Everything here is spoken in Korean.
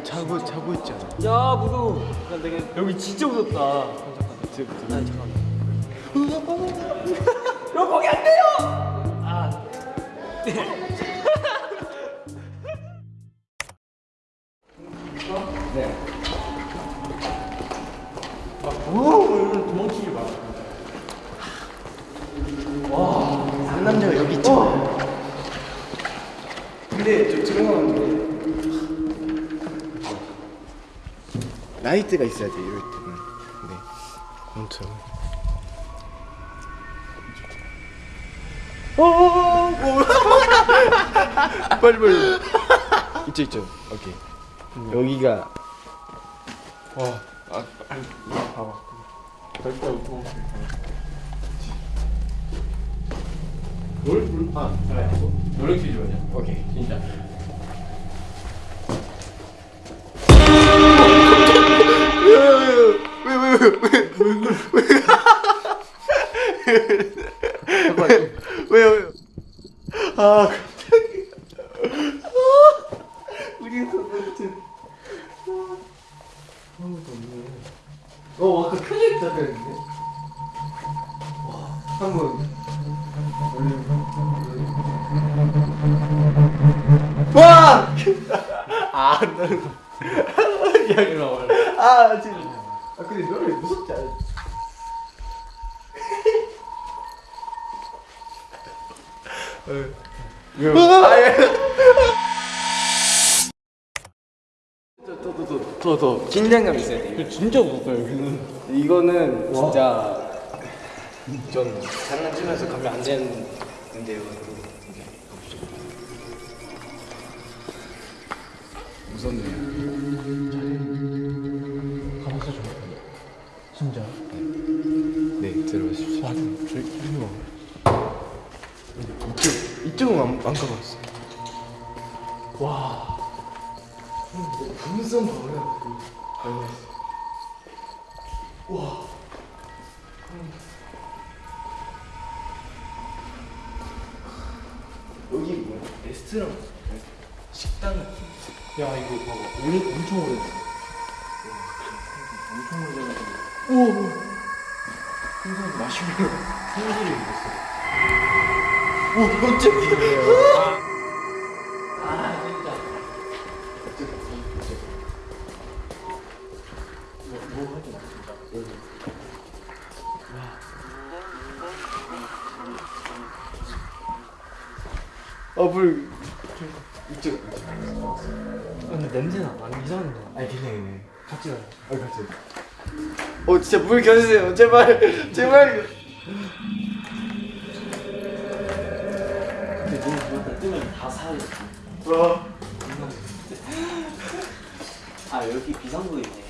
이거 자고 자고 있잖아. 야 무서워 야, 내가 여기 진짜 무섭다. 아니 잠깐만. 야 거기 안 돼요! 아. 상남자가 여기 있잖아. 근데 좀 들어가는데 라이트가 있어야 돼 이럴 때는. 네. 엄청. 어, 빨리 빨리. 이쪽 이쪽. 오케이. 여기가 와, 아, 아니, 봐봐. 절대 웃고. 뭘, 뭘, 아. 노래 퀴즈 뭐냐? 오케이. 진짜. 아 갑자기. 우리 선생님. 어 아까 켜져 있다 그랬는데. 와 한번. 와! 아, 나는 야, 이리 와봐. 아, 진짜. 아, 근데 노래 무섭지 않아? 더더 긴장감 있어야 돼. 진짜 무섭다, 여기는. 이거는 진짜 좀 장난치면서 가면 안 되는데요. 가봤어, 좀. 진짜. 네, 들어가십시오. 아, 저기, 이리 와. 이쪽 이쪽은 안, 안 가봤어. 와. 분성 봐요. 아이고. 와. 여기 뭐야? 레스토랑 식당 같은. 야, 이거 봐봐. 오래, 엄청 오래됐어. 엄청 오래돼가지고. 우와. 항상 마시멜로 손질이 있었어. 오, 깜짝이야. 아 진짜 아, 물. 이쪽. 근데 냄새나 많이 이상한데 아니, 괜찮아, 괜찮아. 같이 가요 아, 같이. 어, 진짜 물 겨주세요. 제발, 제발. 다 사야겠다 와. 아 여기 비상구 있네